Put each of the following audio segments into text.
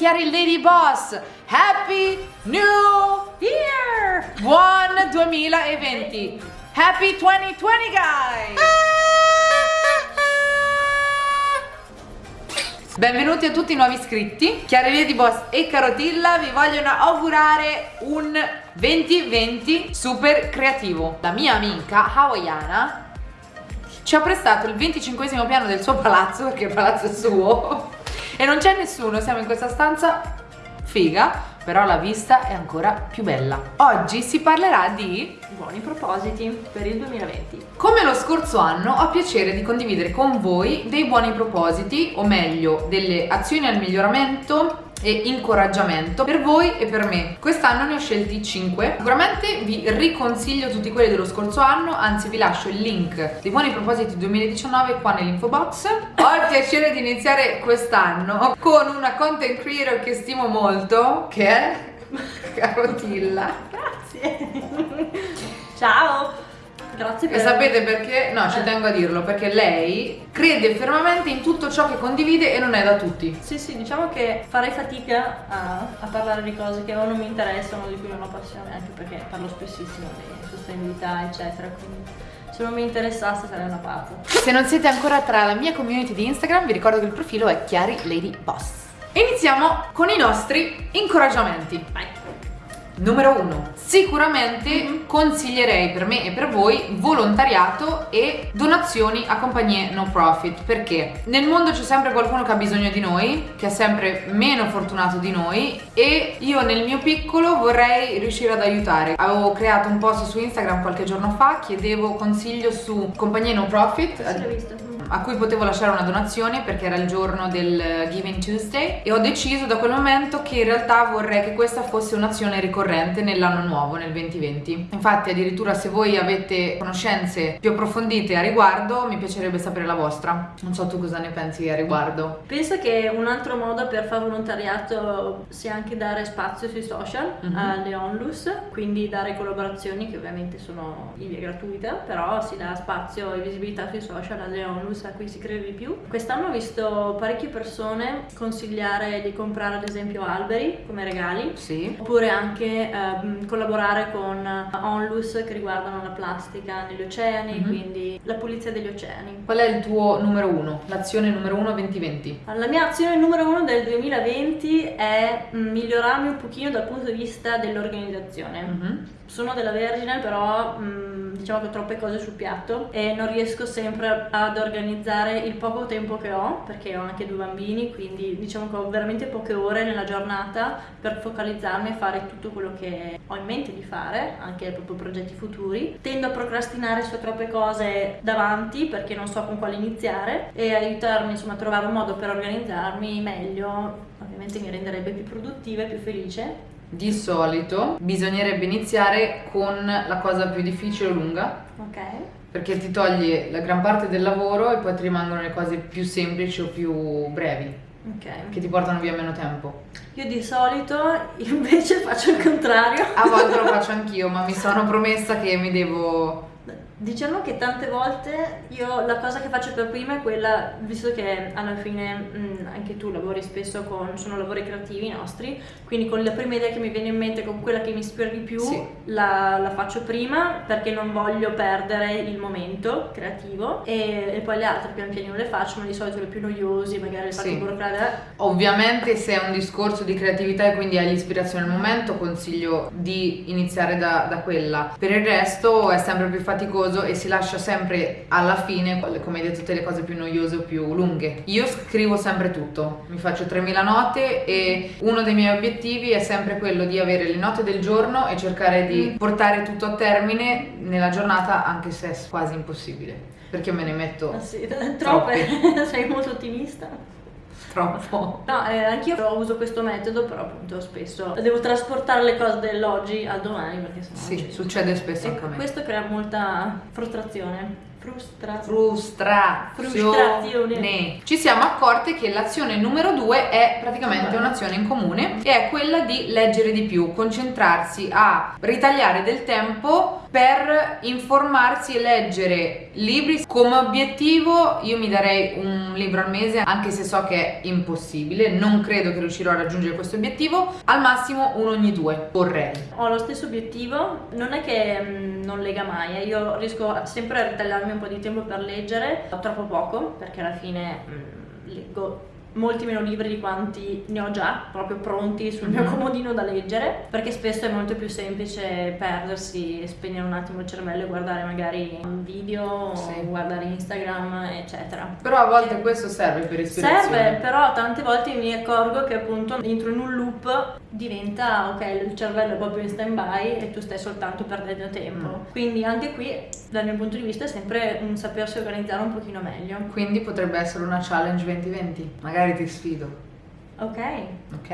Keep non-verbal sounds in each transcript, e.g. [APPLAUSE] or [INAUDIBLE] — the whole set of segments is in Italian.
Chiari Lady Boss. Happy New Year! Buon 2020 Happy 2020 guys! Benvenuti a tutti i nuovi iscritti. Chiari Lady Boss e Carotilla vi vogliono augurare un 2020 super creativo. La mia amica hawaiana ci ha prestato il 25 piano del suo palazzo perché il palazzo è suo e non c'è nessuno, siamo in questa stanza figa però la vista è ancora più bella. Oggi si parlerà di buoni propositi per il 2020 come lo scorso anno ho piacere di condividere con voi dei buoni propositi o meglio delle azioni al miglioramento e incoraggiamento per voi e per me. Quest'anno ne ho scelti 5. Sicuramente vi riconsiglio tutti quelli dello scorso anno, anzi vi lascio il link dei buoni propositi 2019 qua nell'info box. Ho il piacere di iniziare quest'anno con una content creator che stimo molto, che è [LAUGHS] Carotilla. Grazie. Ciao. Grazie per... E sapete perché? No, ci eh. tengo a dirlo, perché lei crede fermamente in tutto ciò che condivide e non è da tutti. Sì, sì, diciamo che farei fatica a, a parlare di cose che o non mi interessano, di cui non ho passione, anche perché parlo spessissimo di sostenibilità, eccetera, quindi se non mi interessasse sarei una pazza. Se non siete ancora tra la mia community di Instagram, vi ricordo che il profilo è Chiari Lady Boss. Iniziamo con i nostri incoraggiamenti. Vai. Numero 1. Sicuramente mm -hmm. consiglierei per me e per voi volontariato e donazioni a compagnie no profit perché nel mondo c'è sempre qualcuno che ha bisogno di noi, che è sempre meno fortunato di noi e io nel mio piccolo vorrei riuscire ad aiutare. Avevo creato un post su Instagram qualche giorno fa, chiedevo consiglio su compagnie no profit. Sì, l'ho visto a cui potevo lasciare una donazione perché era il giorno del Giving Tuesday e ho deciso da quel momento che in realtà vorrei che questa fosse un'azione ricorrente nell'anno nuovo, nel 2020. Infatti addirittura se voi avete conoscenze più approfondite a riguardo mi piacerebbe sapere la vostra. Non so tu cosa ne pensi a riguardo. Penso che un altro modo per fare volontariato sia anche dare spazio sui social mm -hmm. alle onlus, quindi dare collaborazioni che ovviamente sono in via gratuita, però si dà spazio e visibilità sui social alle onlus a cui si crede di più. Quest'anno ho visto parecchie persone consigliare di comprare ad esempio alberi come regali, sì. oppure anche ehm, collaborare con onlus che riguardano la plastica negli oceani, mm -hmm. quindi la pulizia degli oceani. Qual è il tuo numero uno, l'azione numero uno 2020? La mia azione numero uno del 2020 è migliorarmi un pochino dal punto di vista dell'organizzazione. Mm -hmm. Sono della Vergine però mh, diciamo che ho troppe cose sul piatto e non riesco sempre ad organizzare il poco tempo che ho, perché ho anche due bambini, quindi diciamo che ho veramente poche ore nella giornata per focalizzarmi e fare tutto quello che ho in mente di fare, anche proprio progetti futuri. Tendo a procrastinare su troppe cose davanti perché non so con quale iniziare e aiutarmi insomma a trovare un modo per organizzarmi meglio, ovviamente mi renderebbe più produttiva e più felice di solito bisognerebbe iniziare con la cosa più difficile o lunga. Ok perché ti toglie la gran parte del lavoro e poi ti rimangono le cose più semplici o più brevi. Okay. Che ti portano via meno tempo. Io di solito invece [LAUGHS] faccio il contrario. A volte lo faccio anch'io, ma mi sono promessa che mi devo Diciamo che tante volte io la cosa che faccio per prima è quella, visto che alla fine mh, anche tu lavori spesso con, sono lavori creativi nostri, quindi con la prima idea che mi viene in mente, con quella che mi ispira di più, sì. la, la, faccio prima perché non voglio perdere il momento creativo e, e, poi le altre pian piano le faccio, ma di solito le più noiosi, magari le faccio sì. burocratiche. Ovviamente se è un discorso di creatività e quindi hai l'ispirazione al momento, consiglio di iniziare da, da quella. Per il resto è sempre più faticoso noioso e si lascia sempre alla fine, come hai detto, tutte le cose più noiose o più lunghe. Io scrivo sempre tutto, mi faccio 3000 note e uno dei miei obiettivi è sempre quello di avere le note del giorno e cercare di mm. portare tutto a termine nella giornata anche se è quasi impossibile perché me ne metto ah, sì, [LAUGHS] troppe, [LAUGHS] sei molto ottimista troppo. No, eh, anch'io uso questo metodo, però appunto spesso devo trasportare le cose dell'oggi al domani perché sennò Sì, succede spesso e anche a me. Questo crea molta frustrazione. Frustra... Frustrazione. Ci siamo accorte che l'azione numero due è praticamente un'azione in comune e è quella di leggere di più, concentrarsi a ritagliare del tempo per informarsi e leggere libri. Come obiettivo io mi darei un libro al mese anche se so che è impossibile. Non credo che riuscirò a raggiungere questo obiettivo. Al massimo uno ogni due vorrei. Ho lo stesso obiettivo. Non è che mh, mm, non lega mai eh. io riesco sempre a ritagliarmi un po' di tempo per leggere. Troppo poco perché alla fine mh, mm, leggo molti meno libri di quanti ne ho già proprio pronti sul mio mhm. comodino da leggere perché spesso è molto più semplice perdersi spegnere un attimo il cervello e guardare magari un video sì. guardare Instagram eccetera però a volte e questo serve per ispirazione serve però tante volte mi accorgo che appunto entro in un loop diventa ok il cervello è proprio in stand by e tu stai soltanto perdendo tempo mm. quindi anche qui dal mio punto di vista è sempre un sapersi organizzare un pochino meglio quindi potrebbe essere una challenge 2020 magari ti sfido Ok. Ok.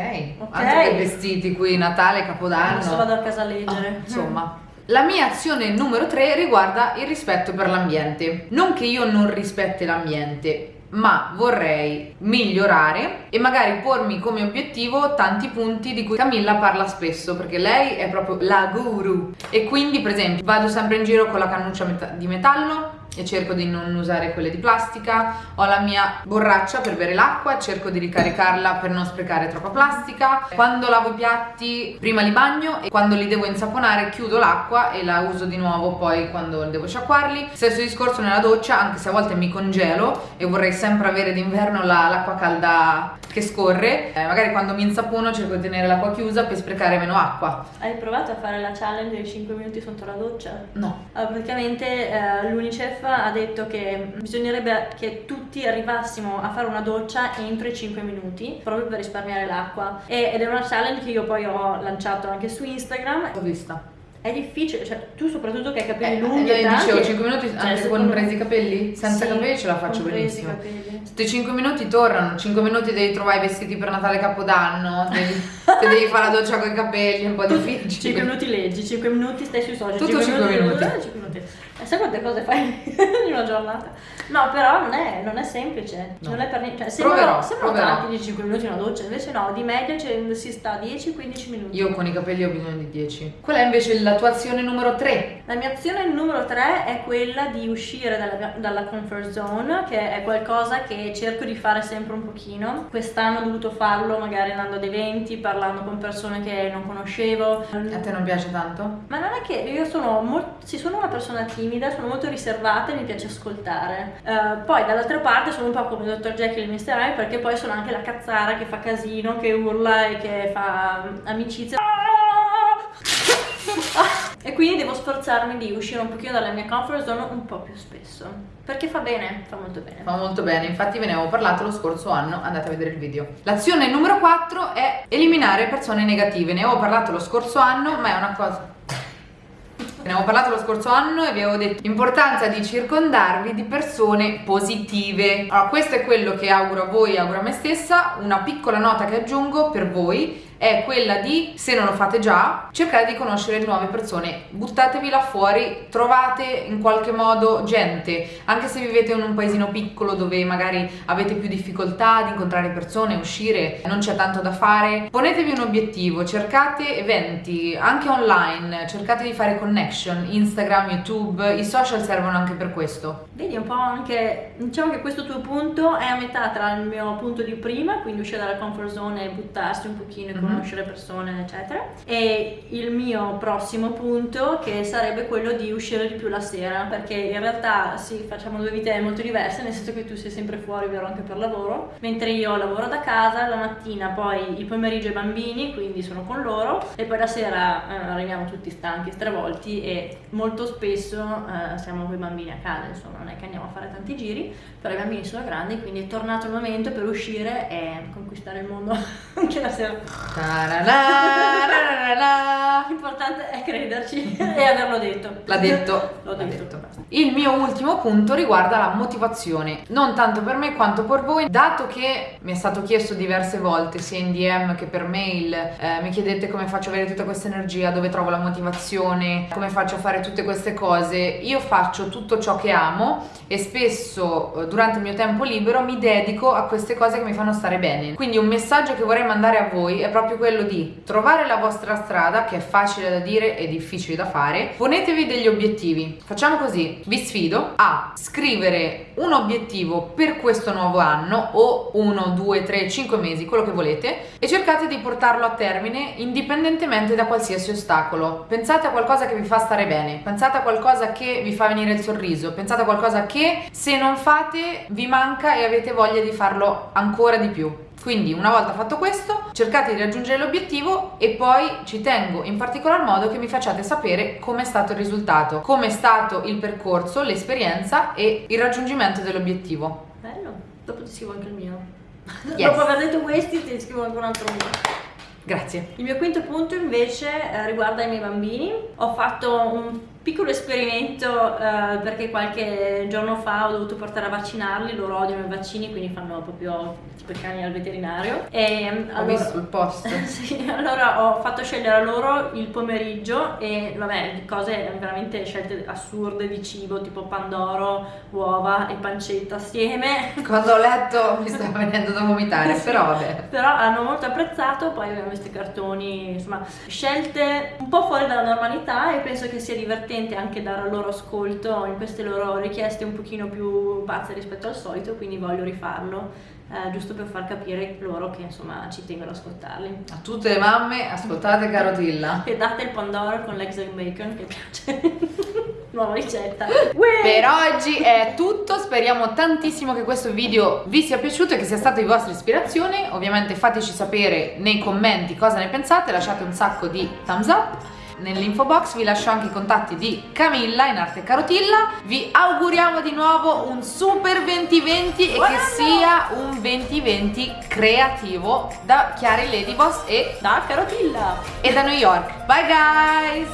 Anche per vestiti qui, Natale, Capodanno. Adesso vado a casa a leggere. Oh, insomma. La mia azione numero 3 riguarda il rispetto per l'ambiente. Non che io non rispetti l'ambiente, ma vorrei migliorare e magari pormi come obiettivo tanti punti di cui Camilla parla spesso perché lei è proprio la guru e quindi per esempio vado sempre in giro con la cannuccia di metallo e cerco di non usare quelle di plastica. Ho la mia borraccia per bere l'acqua cerco di ricaricarla per non sprecare troppa plastica. Quando lavo i piatti prima li bagno e quando li devo insaponare chiudo l'acqua e la uso di nuovo poi quando devo sciacquarli. Stesso discorso nella doccia anche se a volte mi congelo e vorrei sempre avere d'inverno l'acqua calda che scorre. Eh, magari quando mi insapono cerco di tenere l'acqua chiusa per sprecare meno acqua. Hai provato a fare la challenge dei 5 minuti sotto la doccia? no. Allora, praticamente eh, l'Unicef ha detto che bisognerebbe che tutti arrivassimo a fare una doccia entro i 5 minuti proprio per risparmiare l'acqua ed è una challenge che io poi ho lanciato anche su Instagram l'ho vista è difficile, cioè tu soprattutto che hai capelli eh, lunghi eh, e tanti, dicevo 5 minuti cioè, anche con presi i capelli? Senza sì, capelli ce la faccio benissimo. Questi 5 minuti tornano, 5 minuti devi trovare i vestiti per Natale Capodanno, devi, se devi fare la doccia con i capelli è un po' [LAUGHS] difficile. 5 minuti leggi, 5 minuti stai sui social, Tutto 5, 5 minuti. minuti. 5 minuti. E sai quante cose fai [LAUGHS] in una giornata? No, però non è, non è semplice, no. non è per niente. Cioè, sembrano, sembrano tanti di 5 minuti una doccia, invece no, di media cioè, si sta 10-15 minuti. Io con i capelli ho bisogno di 10. Qual è invece la tua azione numero 3? La mia azione numero 3 è quella di uscire dalla, dalla comfort zone, che è qualcosa che cerco di fare sempre un pochino. Quest'anno ho dovuto farlo magari andando ad eventi, parlando con persone che non conoscevo. A te non piace tanto? Ma non è che io sono molto, sì, sono una persona timida, sono molto riservata e mi piace ascoltare. Uh, poi dall'altra parte sono un po' come il dottor Jekyll e Mr. Hyde perché poi sono anche la cazzara che fa casino, che urla e che fa amicizia. e quindi devo sforzarmi di uscire un pochino dalla mia comfort zone un po' più spesso perché fa bene, fa molto bene fa molto bene, infatti ve ne avevo parlato lo scorso anno andate a vedere il video l'azione numero 4 è eliminare persone negative ne avevo parlato lo scorso anno ma è una cosa Ne avevo parlato lo scorso anno e vi avevo detto l'importanza di circondarvi di persone positive. Allora, questo è quello che auguro a voi, auguro a me stessa. Una piccola nota che aggiungo per voi è quella di, se non lo fate già, cercare di conoscere nuove persone, buttatevi là fuori, trovate in qualche modo gente, anche se vivete in un paesino piccolo dove magari avete più difficoltà di incontrare persone, uscire, non c'è tanto da fare, ponetevi un obiettivo, cercate eventi, anche online, cercate di fare connection, Instagram, YouTube, i social servono anche per questo. Vedi un po' anche, diciamo che questo tuo punto è a metà tra il mio punto di prima, quindi uscire dalla comfort zone e buttarsi un pochino e conoscere persone eccetera. E il mio prossimo punto che sarebbe quello di uscire di più la sera perché in realtà sì facciamo due vite molto diverse nel senso che tu sei sempre fuori vero anche per lavoro mentre io lavoro da casa la mattina poi il pomeriggio i bambini quindi sono con loro e poi la sera eh, arriviamo tutti stanchi stravolti e molto spesso eh, siamo con i bambini a casa insomma non è che andiamo a fare tanti giri però i bambini sono grandi quindi è tornato il momento per uscire e conquistare il mondo [LAUGHS] anche la sera L'importante è crederci [LAUGHS] e averlo detto. L'ha detto. L'ho detto. detto. Il mio ultimo punto riguarda la motivazione, non tanto per me quanto per voi, dato che mi è stato chiesto diverse volte, sia in DM che per mail, eh, mi chiedete come faccio a avere tutta questa energia, dove trovo la motivazione, come faccio a fare tutte queste cose. Io faccio tutto ciò che amo e spesso eh, durante il mio tempo libero mi dedico a queste cose che mi fanno stare bene. Quindi un messaggio che vorrei mandare a voi è proprio quello di trovare la vostra strada, che è facile da dire e difficile da fare. Ponetevi degli obiettivi. Facciamo così, vi sfido a scrivere un obiettivo per questo nuovo anno o uno, due, tre, cinque mesi, quello che volete e cercate di portarlo a termine indipendentemente da qualsiasi ostacolo. Pensate a qualcosa che vi fa stare bene, pensate a qualcosa che vi fa venire il sorriso, pensate a qualcosa che se non fate vi manca e avete voglia di farlo ancora di più. Quindi una volta fatto questo cercate di raggiungere l'obiettivo e poi ci tengo in particolar modo che mi facciate sapere come è stato il risultato, come è stato il percorso, l'esperienza e il raggiungimento dell'obiettivo. Bello, dopo ti scrivo anche il mio. Yes. Dopo aver detto questi ti scrivo anche un altro mio. Grazie. Il mio quinto punto invece eh, riguarda i miei bambini. Ho fatto un piccolo esperimento eh, perché qualche giorno fa ho dovuto portare a vaccinarli, loro odiano i vaccini quindi fanno proprio tipo i cani al veterinario e Ho allora, visto il post. [LAUGHS] sì, allora ho fatto scegliere a loro il pomeriggio e vabbè cose veramente scelte assurde di cibo tipo pandoro, uova e pancetta assieme [LAUGHS] Quando ho letto mi stava venendo da vomitare, però vabbè. però hanno molto apprezzato, poi abbiamo questi cartoni, insomma, scelte un po' fuori dalla normalità e penso che sia divertente anche dare al loro ascolto in queste loro richieste un pochino più pazze rispetto al solito, quindi voglio rifarlo, eh, giusto per far capire loro che insomma ci tengo ad ascoltarli. A tutte le mamme, ascoltate Carotilla. [LAUGHS] E date il pandoro con l'ex bacon che piace. [LAUGHS] Nuova ricetta. Per oggi è tutto, speriamo tantissimo che questo video vi sia piaciuto e che sia stato di vostra ispirazione. Ovviamente fateci sapere nei commenti cosa ne pensate, lasciate un sacco di thumbs up. Nell'info box vi lascio anche i contatti di Camilla in arte Carotilla. Vi auguriamo di nuovo un super 2020 e Buon che anno! sia un 2020 creativo da Chiari Ladyboss e, Da Carotilla! e da New York. Bye guys!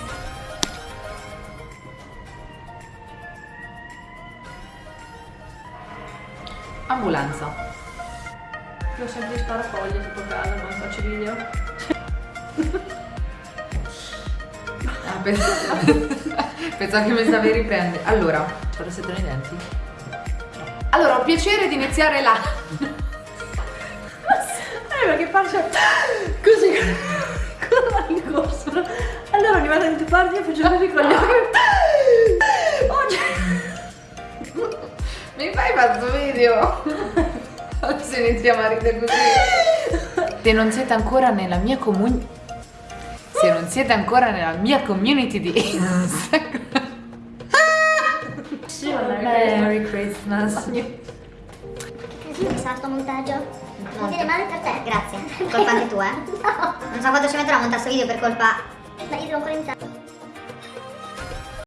Ambulanza. Io ho sempre di sparafoglie tipo casa quando faccio i video. [LAUGHS] [LAUGHS] Pensavo, che mi stavi riprendere. Allora, c'ho rossetto nei denti? Allora, ho piacere di iniziare la... [LAUGHS] Eh, ma che faccio così con il corso. Allora ogni volta che tu parli io faccio così con gli occhi. Oggi. Mi fai questo video? Adesso iniziamo a ridere così. [LAUGHS] Se non siete ancora nella mia comuni... Se non siete ancora nella mia community di Instagram... Sì, vabbè, Merry Christmas. Che sarà sto montaggio. Non viene male per te, grazie. Colpa anche tua, [LAUGHS] eh? Non so quanto ci metterò a montare sto video per colpa. Ma io devo ancora iniziare.